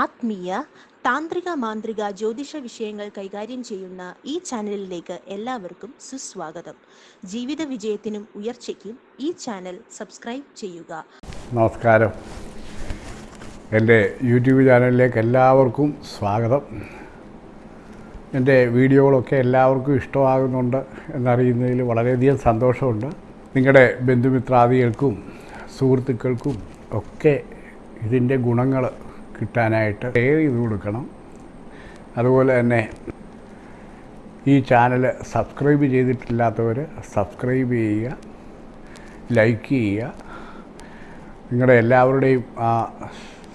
ആത്മീയ താന്ത്രിക മാന്ത്രിക ജ്യോതിഷ വിഷയങ്ങൾ കൈകാര്യം ചെയ്യുന്ന ഈ ചാനലിലേക്ക് എല്ലാവർക്കും സുസ്വാഗതം. ജീവിത വിജയത്തിനും ഉയർച്ചയ്ക്കും ഈ ചാനൽ സബ്സ്ക്രൈബ് ചെയ്യുക. നമസ്കാരം. എന്റെ യൂട്യൂബ് ചാനലിലേക്ക് എല്ലാവർക്കും സ്വാഗതം. എന്റെ വീഡിയോകളൊക്കെ എല്ലാവർക്കും ഇഷ്ടമാകുന്നുണ്ട് എന്നറിയുന്നതിൽ വളരെയധികം സന്തോഷമുണ്ട്. നിങ്ങളുടെ ബന്ധുമിത്രാദികൾക്കും സുഹൃത്തുക്കൾക്കും ഒക്കെ ഇതിന്റെ ഗുണങ്ങൾ കിട്ടാനായിട്ട് ഷെയർ ചെയ്ത് കൊടുക്കണം. അതുപോലെ തന്നെ ഈ ചാനൽ സബ്സ്ക്രൈബ് ചെയ്തിട്ടില്ലാത്തവർ സബ്സ്ക്രൈബ് ചെയ്യുക ലൈക്ക് ചെയ്യുക. നിങ്ങളുടെ എല്ലാവരുടെയും ആ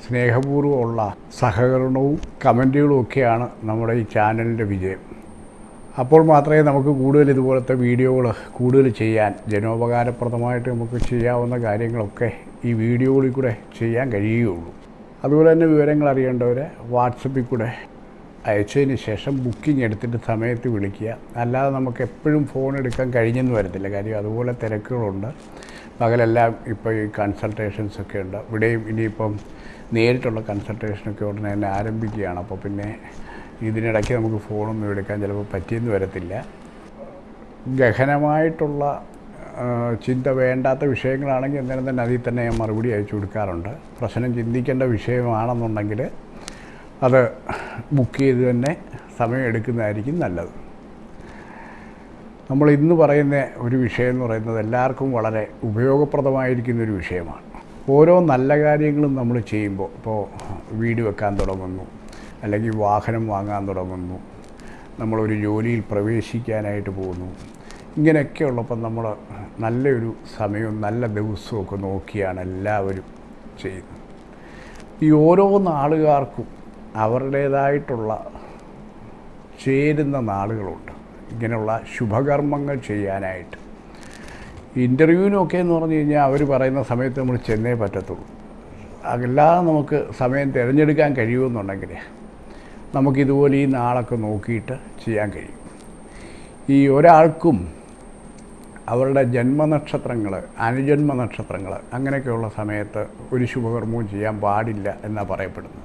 സ്നേഹപൂർവമുള്ള സഹകരണവും കമന്റുകളും ഒക്കെയാണ് നമ്മുടെ ഈ ചാനലിന്റെ വിജയം. അപ്പോൾ മാത്രമേ നമുക്ക് കൂടുതൽ ഇതുപോലത്തെ വീഡിയോകൾ കൂടുതൽ ചെയ്യാൻ ജനോപകാരപ്രദമായിട്ട് നമുക്ക് ചെയ്യാവുന്ന കാര്യങ്ങളൊക്കെ ഈ വീഡിയോകളിൽ കൂടെ ചെയ്യാൻ കഴിയുകയുള്ളൂ. അതുപോലെ തന്നെ വിവരങ്ങൾ അറിയേണ്ടവർ വാട്സപ്പിൽ കൂടെ അയച്ചതിന് ശേഷം ബുക്കിംഗ് എടുത്തിട്ട് സമയത്ത് വിളിക്കുക. അല്ലാതെ നമുക്ക് എപ്പോഴും ഫോൺ എടുക്കാൻ കഴിഞ്ഞെന്ന് വരത്തില്ല. കാര്യം അതുപോലെ തിരക്കുകളുണ്ട്. പകലെല്ലാം ഇപ്പോൾ ഈ കൺസൾട്ടേഷൻസൊക്കെ ഉണ്ട്. ഇവിടെയും ഇനിയിപ്പം നേരിട്ടുള്ള കൺസൾട്ടേഷനൊക്കെ ഉടനെ തന്നെ ആരംഭിക്കുകയാണ്. അപ്പോൾ പിന്നെ ഇതിനിടയ്ക്ക് നമുക്ക് ഫോണൊന്നും എടുക്കാൻ ചിലപ്പോൾ പറ്റിയെന്ന് വരത്തില്ല. ഗഹനമായിട്ടുള്ള ചിന്ത വേണ്ടാത്ത വിഷയങ്ങളാണെങ്കിൽ അന്നേരം തന്നെ അതിൽ തന്നെ ഞാൻ മറുപടി അയച്ചു കൊടുക്കാറുണ്ട്. പ്രശ്നം ചിന്തിക്കേണ്ട വിഷയമാണെന്നുണ്ടെങ്കിൽ അത് ബുക്ക് ചെയ്ത് തന്നെ സമയം എടുക്കുന്നതായിരിക്കും നല്ലത്. നമ്മൾ ഇന്ന് പറയുന്ന ഒരു വിഷയം എന്ന് പറയുന്നത് എല്ലാവർക്കും വളരെ ഉപയോഗപ്രദമായിരിക്കുന്ന ഒരു വിഷയമാണ്. ഓരോ നല്ല കാര്യങ്ങളും നമ്മൾ ചെയ്യുമ്പോൾ ഇപ്പോൾ വീട് വെക്കാൻ തുടങ്ങുന്നു അല്ലെങ്കിൽ വാഹനം വാങ്ങാൻ തുടങ്ങുന്നു നമ്മളൊരു ജോലിയിൽ പ്രവേശിക്കാനായിട്ട് പോകുന്നു ഇങ്ങനെയൊക്കെ ഉള്ളപ്പോൾ നമ്മൾ നല്ലൊരു സമയവും നല്ല ദിവസവും ഒക്കെ നോക്കിയാണ് എല്ലാവരും ചെയ്യുന്നത്. ഈ ഓരോ നാളുകാർക്കും അവരുടേതായിട്ടുള്ള ചേരുന്ന നാളുകളുണ്ട്. ഇങ്ങനെയുള്ള ശുഭകർമ്മങ്ങൾ ചെയ്യാനായിട്ട്. ഇന്റർവ്യൂവിനൊക്കെ എന്ന് പറഞ്ഞു കഴിഞ്ഞാൽ അവർ പറയുന്ന സമയത്ത് നമ്മൾ ചെന്നേ പറ്റത്തുള്ളൂ. അല്ലാതെ നമുക്ക് സമയം തിരഞ്ഞെടുക്കാൻ കഴിയുമെന്നുണ്ടെങ്കിൽ നമുക്കിതുപോലെ ഈ നാളൊക്കെ നോക്കിയിട്ട് ചെയ്യാൻ കഴിയും. ഈ ഒരാൾക്കും അവരുടെ ജന്മനക്ഷത്രങ്ങൾ അനുജന്മ നക്ഷത്രങ്ങൾ അങ്ങനെയൊക്കെയുള്ള സമയത്ത് ഒരു ശുഭകർമ്മവും ചെയ്യാൻ പാടില്ല എന്നാണ് പറയപ്പെടുന്നത്.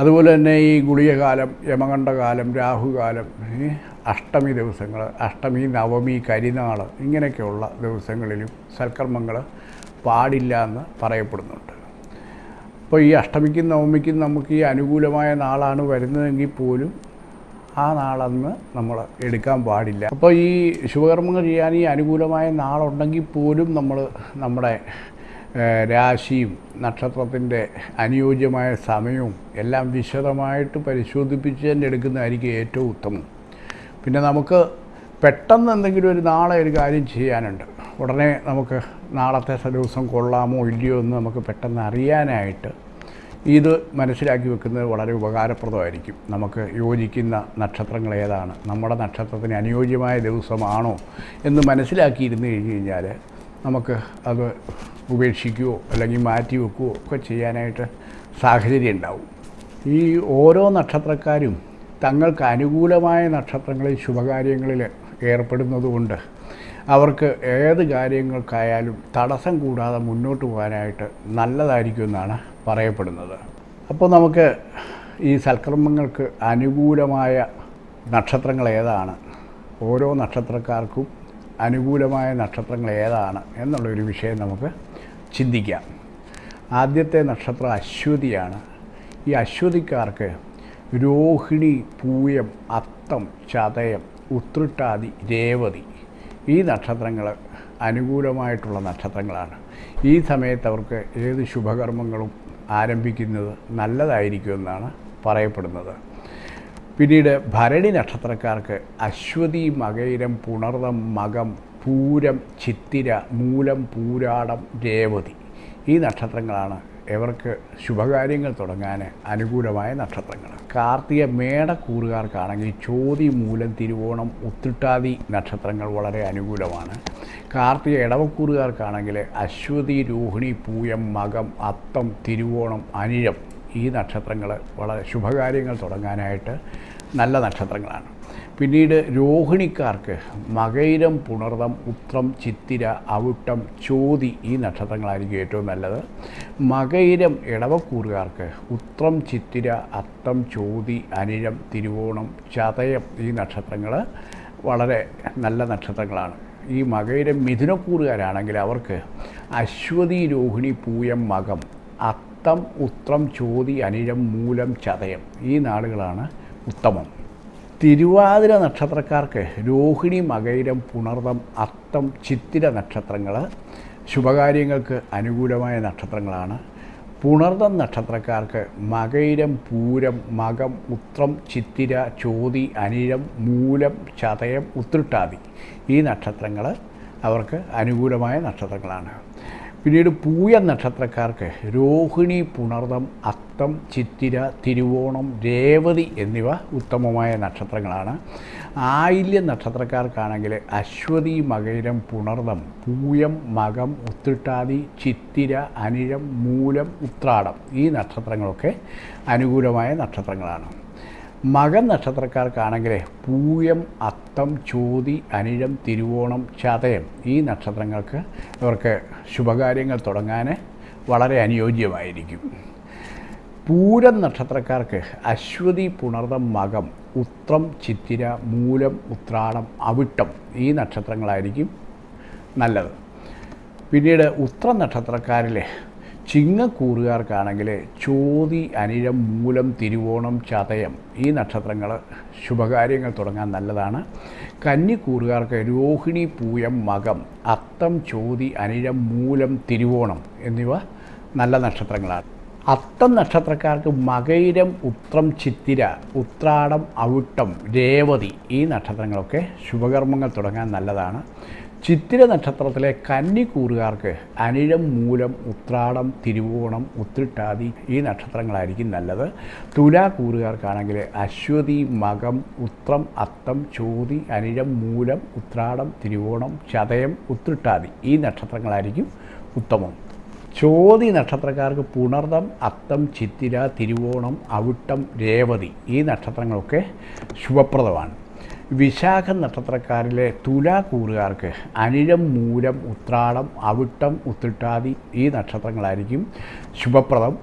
അതുപോലെ തന്നെ ഈ ഗുളികകാലം യമകണ്ഠകാലം രാഹുകാലം അഷ്ടമി ദിവസങ്ങൾ അഷ്ടമി നവമി കരിനാൾ ഇങ്ങനെയൊക്കെയുള്ള ദിവസങ്ങളിലും സൽക്കർമ്മങ്ങൾ പാടില്ല എന്ന് പറയപ്പെടുന്നുണ്ട്. അപ്പോൾ ഈ അഷ്ടമിക്കും നവമിക്കും നമുക്ക് ഈ അനുകൂലമായ നാളാണ് വരുന്നതെങ്കിൽ പോലും ആ നാളന്ന് നമ്മൾ എടുക്കാൻ പാടില്ല. അപ്പോൾ ഈ ശുഭകർമ്മങ്ങൾ ചെയ്യാൻ ഈ അനുകൂലമായ നാളുണ്ടെങ്കിൽ പോലും നമ്മൾ നമ്മുടെ രാശിയും നക്ഷത്രത്തിന്റെ അനുയോജ്യമായ സമയവും എല്ലാം വിശദമായിട്ട് പരിശോധിപ്പിച്ച് തന്നെ എടുക്കുന്നതായിരിക്കും ഏറ്റവും ഉത്തമം. പിന്നെ നമുക്ക് പെട്ടെന്ന് എന്തെങ്കിലും ഒരു നാളെ ഒരു കാര്യം ചെയ്യാനുണ്ട്. ഉടനെ നമുക്ക് നാളത്തെ ദിവസം കൊള്ളാമോ ഇല്ലയോ എന്ന് നമുക്ക് പെട്ടെന്ന് അറിയാനായിട്ട് ഇത് മനസ്സിലാക്കി വെക്കുന്നത് വളരെ ഉപകാരപ്രദമായിരിക്കും. നമുക്ക് യോജിക്കുന്ന നക്ഷത്രങ്ങൾ ഏതാണ്? നമ്മുടെ നക്ഷത്രത്തിന് അനുയോജ്യമായ ദിവസമാണോ എന്ന് മനസ്സിലാക്കിയിരുന്നു കഴിഞ്ഞ് കഴിഞ്ഞാൽ നമുക്ക് അത് ഉപേക്ഷിക്കുകയോ അല്ലെങ്കിൽ മാറ്റി വെക്കുകയോ ഒക്കെ ചെയ്യാനായിട്ട് സാഹചര്യം ഉണ്ടാവും. ഈ ഓരോ നക്ഷത്രക്കാരും തങ്ങൾക്ക് അനുകൂലമായ നക്ഷത്രങ്ങളിൽ ശുഭകാര്യങ്ങളിൽ ഏർപ്പെടുന്നതുകൊണ്ട് അവർക്ക് ഏത് കാര്യങ്ങൾക്കായാലും തടസ്സം കൂടാതെ മുന്നോട്ട് പോകാനായിട്ട് നല്ലതായിരിക്കുമെന്നാണ് പറയപ്പെടുന്നത്. അപ്പോൾ നമുക്ക് ഈ സൽക്കർമ്മങ്ങൾക്ക് അനുകൂലമായ നക്ഷത്രങ്ങൾ ഏതാണ്? ഓരോ നക്ഷത്രക്കാർക്കും അനുകൂലമായ നക്ഷത്രങ്ങൾ ഏതാണ് എന്നുള്ളൊരു വിഷയം നമുക്ക് ചിന്തിക്കാം. ആദ്യത്തെ നക്ഷത്രം അശ്വതിയാണ്. ഈ അശ്വതിക്കാർക്ക് രോഹിണി പൂയം അത്തം ചതയം ഉത്രട്ടാതി രേവതി ഈ നക്ഷത്രങ്ങൾ അനുകൂലമായിട്ടുള്ള നക്ഷത്രങ്ങളാണ്. ഈ സമയത്ത് അവർക്ക് ഏത് ശുഭകർമ്മങ്ങളും ആരംഭിക്കുന്നത് നല്ലതായിരിക്കുമെന്നാണ് പറയപ്പെടുന്നത്. പിന്നീട് ഭരണി നക്ഷത്രക്കാർക്ക് അശ്വതി മകയിരം പുണർതം മകം പൂരം ചിത്തിര മൂലം പൂരാടം രേവതി ഈ നക്ഷത്രങ്ങളാണ് ഇവർക്ക് ശുഭകാര്യങ്ങൾ തുടങ്ങാൻ അനുകൂലമായ നക്ഷത്രങ്ങൾ. കാർത്തിക മേടക്കൂറുകാർക്കാണെങ്കിൽ ചോതി മൂലം തിരുവോണം ഉത്തിട്ടാതി നക്ഷത്രങ്ങൾ വളരെ അനുകൂലമാണ്. കാർത്തിക ഇടവക്കൂറുകാർക്കാണെങ്കിൽ അശ്വതി രോഹിണി പൂയം മകം അത്തം തിരുവോണം അനിഴം ഈ നക്ഷത്രങ്ങൾ വളരെ ശുഭകാര്യങ്ങൾ തുടങ്ങാനായിട്ട് നല്ല നക്ഷത്രങ്ങളാണ്. പിന്നീട് രോഹിണിക്കാർക്ക് മകൈരം പുണർതം ഉത്രം ചിത്തിര അവിട്ടം ചോതി ഈ നക്ഷത്രങ്ങളായിരിക്കും ഏറ്റവും നല്ലത്. മകൈരം ഇടവക്കൂറുകാർക്ക് ഉത്രം ചിത്തിര അത്തം ചോതി അനിഴം തിരുവോണം ചതയം ഈ നക്ഷത്രങ്ങൾ വളരെ നല്ല നക്ഷത്രങ്ങളാണ്. ഈ മകയിലെ മിഥുനക്കൂറുകാരാണെങ്കിൽ അവർക്ക് അശ്വതി രോഹിണി പൂയം മകം അത്തം ഉത്രം ചോതി അനിഴം മൂലം ചതയം ഈ നാളുകളാണ് ഉത്തമം. തിരുവാതിര നക്ഷത്രക്കാർക്ക് രോഹിണി മകയിരം പുണർതം അത്തം ചിത്തിര നക്ഷത്രങ്ങൾ ശുഭകാര്യങ്ങൾക്ക് അനുകൂലമായ നക്ഷത്രങ്ങളാണ്. പുണർതം നക്ഷത്രക്കാർക്ക് മകയിരം പൂരം മകം ഉത്രം ചിത്തിര ചോതി അനിഴം മൂലം ചതയം ഉത്രട്ടാതി. ഈ നക്ഷത്രങ്ങൾ അവർക്ക് അനുകൂലമായ നക്ഷത്രങ്ങളാണ്. പിന്നീട് പൂയ നക്ഷത്രക്കാർക്ക് രോഹിണി പുണർതം അത്തം ചിത്തിര തിരുവോണം രേവതി എന്നിവ ഉത്തമമായ നക്ഷത്രങ്ങളാണ്. ആയില്യ നക്ഷത്രക്കാർക്കാണെങ്കിൽ അശ്വതി മകയിരം പുണർതം പൂയം മകം ഉത്തിട്ടാതി ചിത്തിര അനിഴം മൂലം ഉത്രാടം ഈ നക്ഷത്രങ്ങളൊക്കെ അനുകൂലമായ നക്ഷത്രങ്ങളാണ്. മകൻ നക്ഷത്രക്കാർക്കാണെങ്കിൽ പൂയം അത്തം ചോതി അനിഴം തിരുവോണം ചതയം ഈ നക്ഷത്രങ്ങൾക്ക് ഇവർക്ക് ശുഭകാര്യങ്ങൾ തുടങ്ങാൻ വളരെ അനുയോജ്യമായിരിക്കും. പൂരം നക്ഷത്രക്കാർക്ക് അശ്വതി പുണർതം മകം ഉത്രം ചിത്തിര മൂലം ഉത്രാടം അവിട്ടം ഈ നക്ഷത്രങ്ങളായിരിക്കും നല്ലത്. പിന്നീട് ഉത്രം നക്ഷത്രക്കാരിലെ ചിങ്ങക്കൂറുകാർക്കാണെങ്കിൽ ചോതി അനിഴം മൂലം തിരുവോണം ചതയം ഈ നക്ഷത്രങ്ങൾ ശുഭകാര്യങ്ങൾ തുടങ്ങാൻ നല്ലതാണ്. കന്നിക്കൂറുകാർക്ക് രോഹിണി പൂയം മകം അത്തം ചോതി അനിഴം മൂലം തിരുവോണം എന്നിവ നല്ല നക്ഷത്രങ്ങളാണ്. അത്തം നക്ഷത്രക്കാർക്ക് മകൈരം ഉത്രം ചിത്തിര ഉത്രാടം അവിട്ടം രേവതി ഈ നക്ഷത്രങ്ങളൊക്കെ ശുഭകർമ്മങ്ങൾ തുടങ്ങാൻ നല്ലതാണ്. ചിത്തിര നക്ഷത്രത്തിലെ കന്നിക്കൂറുകാർക്ക് അനിഴം മൂലം ഉത്രാടം തിരുവോണം ഉത്തിട്ടാതി ഈ നക്ഷത്രങ്ങളായിരിക്കും നല്ലത്. തുലാക്കൂറുകാർക്കാണെങ്കിൽ അശ്വതി മകം ഉത്രം അത്തം ചോതി അനിഴം മൂലം ഉത്രാടം തിരുവോണം ചതയം ഉത്തിട്ടാതി ഈ നക്ഷത്രങ്ങളായിരിക്കും ഉത്തമം. ചോതി നക്ഷത്രക്കാർക്ക് പുണർദം അത്തം ചിത്തിര തിരുവോണം അവിട്ടം രേവതി ഈ നക്ഷത്രങ്ങളൊക്കെ ശുഭപ്രദമാണ്. വിശാഖ നക്ഷത്രക്കാരിലെ തുലാക്കൂറുകാർക്ക് അനിഴം മൂലം ഉത്രാടം അവിട്ടം ഉത്തിട്ടാതി ഈ നക്ഷത്രങ്ങളായിരിക്കും ശുഭപ്രദം.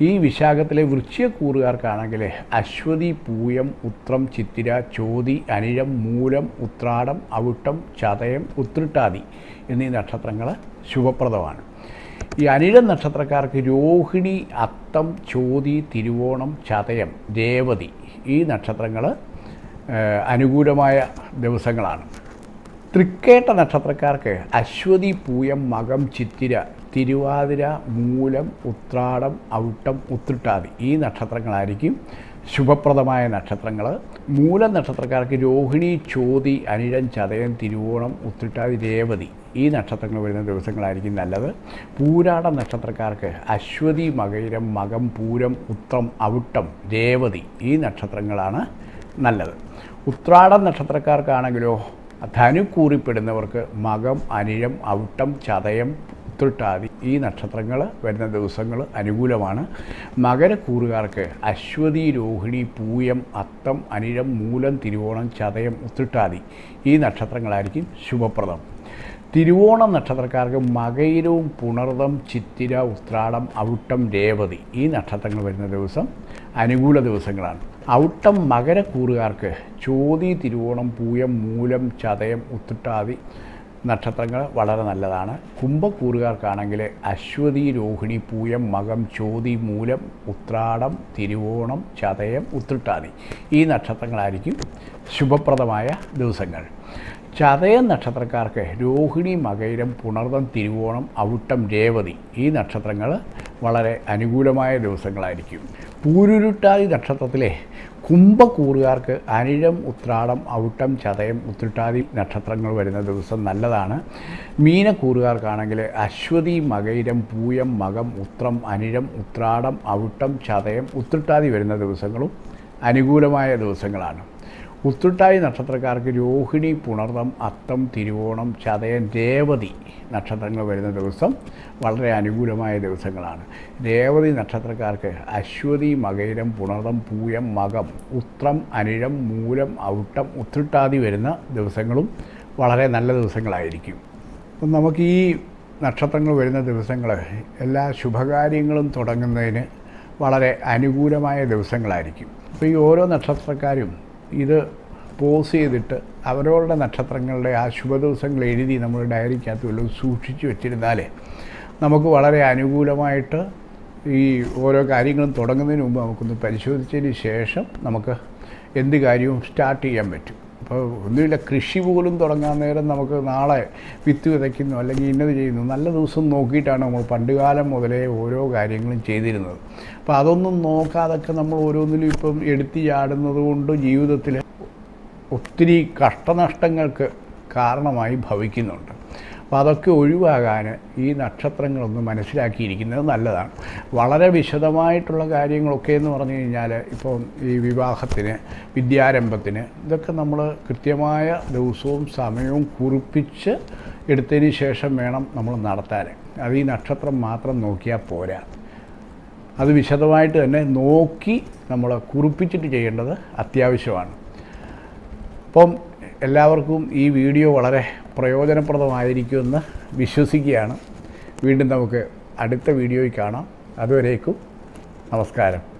ഈ വിശാഖത്തിലെ വൃശ്ചികക്കൂറുകാർക്കാണെങ്കിൽ അശ്വതി പൂയം ഉത്രം ചിത്തിര ചോതി അനിഴം മൂലം ഉത്രാടം അവിട്ടം ചതയം ഉത്രിട്ടാതി എന്നീ നക്ഷത്രങ്ങൾ ശുഭപ്രദമാണ്. ഈ അനിഴം നക്ഷത്രക്കാർക്ക് രോഹിണി അത്തം ചോതി തിരുവോണം ചതയം രേവതി ഈ നക്ഷത്രങ്ങൾ അനുകൂലമായ ദിവസങ്ങളാണ്. തൃക്കേട്ട നക്ഷത്രക്കാർക്ക് അശ്വതി പൂയം മകം ചിത്തിര തിരുവാതിര മൂലം ഉത്രാടം ഔട്ടം ഉത്രിട്ടാതി ഈ നക്ഷത്രങ്ങളായിരിക്കും ശുഭപ്രദമായ നക്ഷത്രങ്ങൾ മൂലം നക്ഷത്രക്കാർക്ക് രോഹിണി ചോതി അനിഴം ചതയം തിരുവോണം ഉത്രിട്ടാതി രേവതി ഈ നക്ഷത്രങ്ങൾ വരുന്ന ദിവസങ്ങളായിരിക്കും നല്ലത്. പൂരാട നക്ഷത്രക്കാർക്ക് അശ്വതി മകയിരം മകം പൂരം ഉത്രം ഔട്ടം രേവതി ഈ നക്ഷത്രങ്ങളാണ് നല്ലത്. ഉത്രാടം നക്ഷത്രക്കാർക്കാണെങ്കിലോ ധനുക്കൂറിപ്പെടുന്നവർക്ക് മകം അനിഴം അവിട്ടം ചതയം ഉത്രട്ടാതി ഈ നക്ഷത്രങ്ങൾ വരുന്ന ദിവസങ്ങൾ അനുകൂലമാണ്. മകരക്കൂറുകാർക്ക് അശ്വതി രോഹിണി പൂയം അത്തം അനിഴം മൂലം തിരുവോണം ചതയം ഉത്രട്ടാതി ഈ നക്ഷത്രങ്ങളായിരിക്കും ശുഭപ്രദം. തിരുവോണം നക്ഷത്രക്കാർക്ക് മകയിരവും പുണർതം ചിത്തിര ഉത്രാടം ഔട്ടം രേവതി ഈ നക്ഷത്രങ്ങൾ വരുന്ന ദിവസം അനുകൂല ദിവസങ്ങളാണ്. ഔട്ടം മകരക്കൂറുകാർക്ക് ചോതി തിരുവോണം പൂയം മൂലം ചതയം ഉത്രട്ടാതി നക്ഷത്രങ്ങൾ വളരെ നല്ലതാണ്. കുംഭക്കൂറുകാർക്കാണെങ്കിൽ അശ്വതി രോഹിണി പൂയം മകം ചോതി മൂലം ഉത്രാടം തിരുവോണം ചതയം ഉത്രട്ടാതി ഈ നക്ഷത്രങ്ങളായിരിക്കും ശുഭപ്രദമായ ദിവസങ്ങൾ. ചതയ നക്ഷത്രക്കാർക്ക് രോഹിണി മകയിരം പുണർതം തിരുവോണം ഔട്ടം രേവതി ഈ നക്ഷത്രങ്ങൾ വളരെ അനുകൂലമായ ദിവസങ്ങളായിരിക്കും. പൂരുരുട്ടാതി നക്ഷത്രത്തിലെ കുംഭക്കൂറുകാർക്ക് അനിഴം ഉത്രാടം ഔട്ടം ചതയം ഉത്രട്ടാതി നക്ഷത്രങ്ങൾ വരുന്ന ദിവസം നല്ലതാണ്. മീനക്കൂറുകാർക്കാണെങ്കിൽ അശ്വതി മകൈരം പൂയം മകം ഉത്രം അനിഴം ഉത്രാടം ഔട്ടം ചതയം ഉത്രട്ടാതി വരുന്ന ദിവസങ്ങളും അനുകൂലമായ ദിവസങ്ങളാണ്. ഉത്തുട്ടായി നക്ഷത്രക്കാർക്ക് രോഹിണി പുണർന്നം അത്തം തിരുവോണം ചതയൻ രേവതി നക്ഷത്രങ്ങൾ വരുന്ന ദിവസം വളരെ അനുകൂലമായ ദിവസങ്ങളാണ്. രേവതി നക്ഷത്രക്കാർക്ക് അശ്വതി മകയിരം പുണർതം പൂയം മകം ഉത്രം അനിഴം മൂലം ഔട്ടം ഉത്രട്ടാതി വരുന്ന ദിവസങ്ങളും വളരെ നല്ല ദിവസങ്ങളായിരിക്കും. അപ്പം നമുക്ക് ഈ നക്ഷത്രങ്ങൾ വരുന്ന ദിവസങ്ങൾ എല്ലാ ശുഭകാര്യങ്ങളും തുടങ്ങുന്നതിന് വളരെ അനുകൂലമായ ദിവസങ്ങളായിരിക്കും. അപ്പോൾ ഈ ഓരോ നക്ഷത്രക്കാരും ഇത് പോസ് ചെയ്തിട്ട് അവരവരുടെ നക്ഷത്രങ്ങളുടെ ആ ശുഭദിവസങ്ങൾ എഴുതി നമ്മൾ ഡയറിക്കകത്ത് വല്ലതും സൂക്ഷിച്ചു വെച്ചിരുന്നാലേ നമുക്ക് വളരെ അനുകൂലമായിട്ട് ഈ ഓരോ കാര്യങ്ങളും തുടങ്ങുന്നതിന് മുമ്പ് നമുക്കൊന്ന് പരിശോധിച്ചതിന് ശേഷം നമുക്ക് എന്ത് കാര്യവും സ്റ്റാർട്ട് ചെയ്യാൻ പറ്റും. അപ്പോൾ ഒന്നുമില്ല കൃഷി പോലും തുടങ്ങാൻ നേരം നമുക്ക് നാളെ വിത്ത് വിതയ്ക്കുന്നു അല്ലെങ്കിൽ ഇന്നത് ചെയ്യുന്നു. നല്ല ദിവസം നോക്കിയിട്ടാണ് നമ്മൾ പണ്ടുകാലം മുതലേ ഓരോ കാര്യങ്ങളും ചെയ്തിരുന്നത്. അപ്പോൾ അതൊന്നും നോക്കാതൊക്കെ നമ്മൾ ഓരോന്നിലും ഇപ്പം എടുത്തു ചാടുന്നത് കൊണ്ട് ജീവിതത്തിൽ ഒത്തിരി കഷ്ടനഷ്ടങ്ങൾക്ക് കാരണമായി ഭവിക്കുന്നുണ്ട്. അപ്പോൾ അതൊക്കെ ഒഴിവാകാൻ ഈ നക്ഷത്രങ്ങളൊന്ന് മനസ്സിലാക്കിയിരിക്കുന്നത് നല്ലതാണ്. വളരെ വിശദമായിട്ടുള്ള കാര്യങ്ങളൊക്കെ എന്ന് പറഞ്ഞു കഴിഞ്ഞാൽ ഇപ്പോൾ ഈ വിവാഹത്തിന് വിദ്യാരംഭത്തിന് ഇതൊക്കെ നമ്മൾ കൃത്യമായ ദിവസവും സമയവും കുറിപ്പിച്ച് എടുത്തതിന് ശേഷം വേണം നമ്മൾ നടത്താൻ. അത് ഈ നക്ഷത്രം മാത്രം നോക്കിയാൽ പോരാ. അത് വിശദമായിട്ട് തന്നെ നോക്കി നമ്മൾ കുറിപ്പിച്ചിട്ട് ചെയ്യേണ്ടത് അത്യാവശ്യമാണ്. അപ്പം എല്ലാവർക്കും ഈ വീഡിയോ വളരെ പ്രയോജനപ്രദമായിരിക്കുമെന്ന് വിശ്വസിക്കുകയാണ്. വീണ്ടും നമുക്ക് അടുത്ത വീഡിയോയിൽ കാണാം. അതുവരേക്കും നമസ്കാരം.